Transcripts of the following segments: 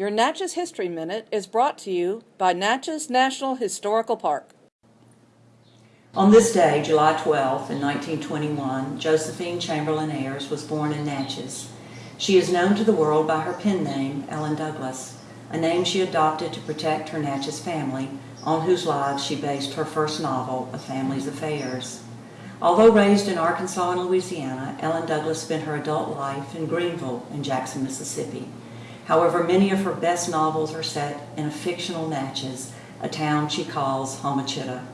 Your Natchez History Minute is brought to you by Natchez National Historical Park. On this day, July 12, in 1921, Josephine Chamberlain Ayres was born in Natchez. She is known to the world by her pen name, Ellen Douglas, a name she adopted to protect her Natchez family, on whose lives she based her first novel, A Family's Affairs. Although raised in Arkansas and Louisiana, Ellen Douglas spent her adult life in Greenville and Jackson, Mississippi. However, many of her best novels are set in a fictional Natchez, a town she calls Homochitto.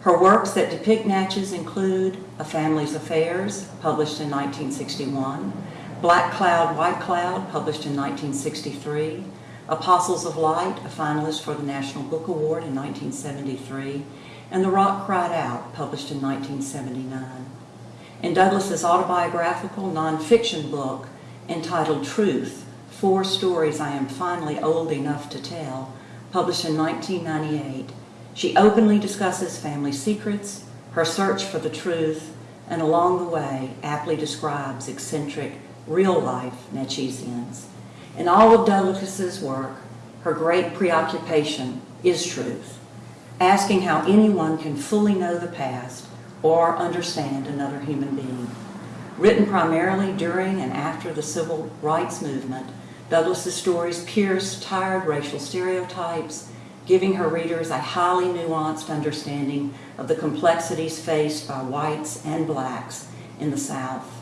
Her works that depict Natchez include A Family's Affairs, published in 1961, Black Cloud, White Cloud, published in 1963, Apostles of Light, a finalist for the National Book Award in 1973, and The Rock Cried Out, published in 1979. In Douglas's autobiographical nonfiction book entitled Truth, Four Stories I Am Finally Old Enough to Tell, published in 1998, she openly discusses family secrets, her search for the truth, and along the way aptly describes eccentric, real-life Natchezians. In all of Douglas's work, her great preoccupation is truth, asking how anyone can fully know the past or understand another human being. Written primarily during and after the civil rights movement, Douglas's stories pierce tired racial stereotypes giving her readers a highly nuanced understanding of the complexities faced by whites and blacks in the South.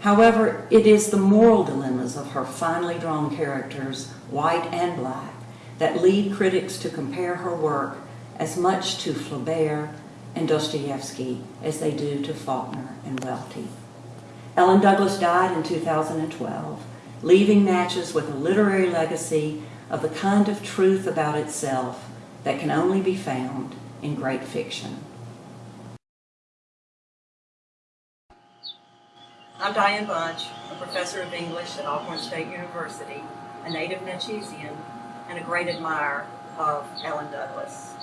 However, it is the moral dilemmas of her finely drawn characters, white and black, that lead critics to compare her work as much to Flaubert and Dostoevsky as they do to Faulkner and Welty. Ellen Douglas died in 2012, leaving Natchez with a literary legacy of the kind of truth about itself that can only be found in great fiction. I'm Diane Bunch, a professor of English at Alcorn State University, a native Natchezian, and a great admirer of Ellen Douglas.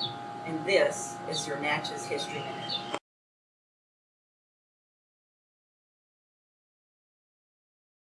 And this is your Natchez History Minute.